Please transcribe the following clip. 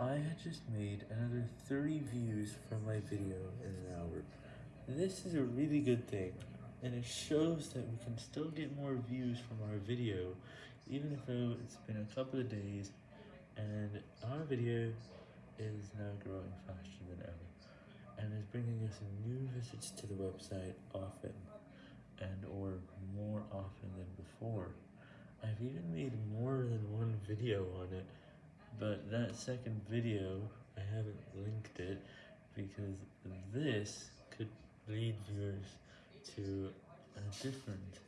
I had just made another 30 views from my video in an hour. This is a really good thing, and it shows that we can still get more views from our video, even though it's been a couple of days, and our video is now growing faster than ever, and is bringing us new visits to the website often, and or more often than before. I've even made more than one video on it, but that second video, I haven't linked it, because this could lead viewers to a different.